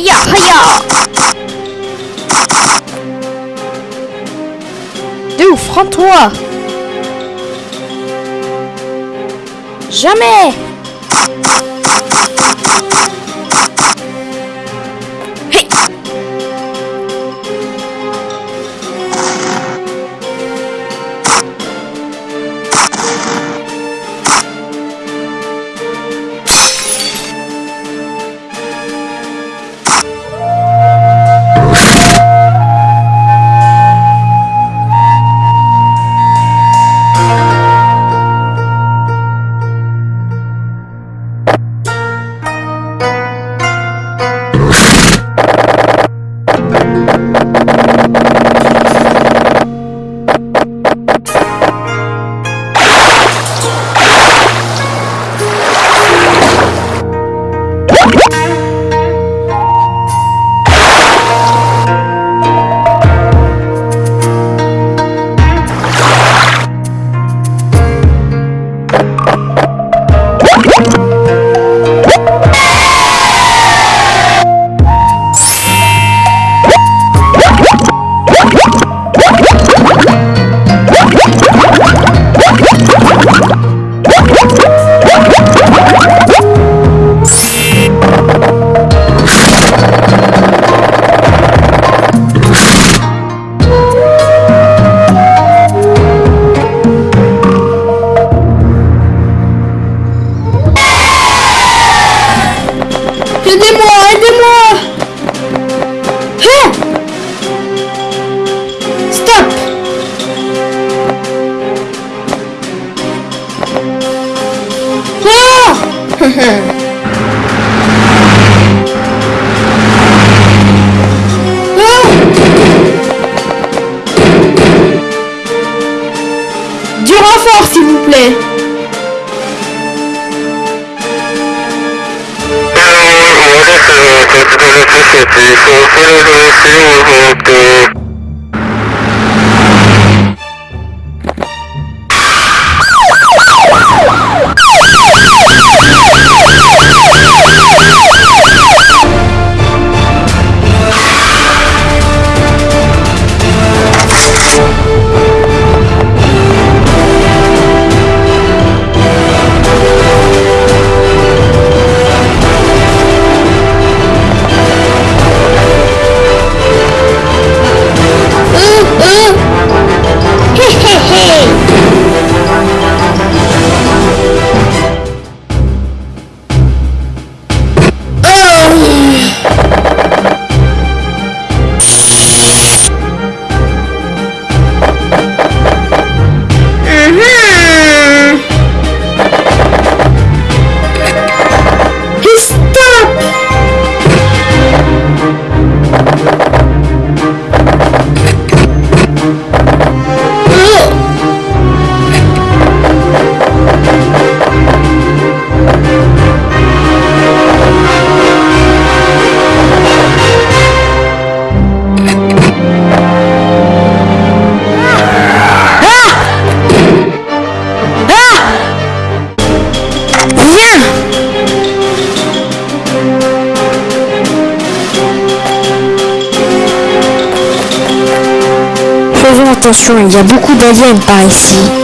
Haya, haya De ouf, rends-toi Jamais renfort, s'il vous plaît attention, il y a beaucoup d'aliens par ici.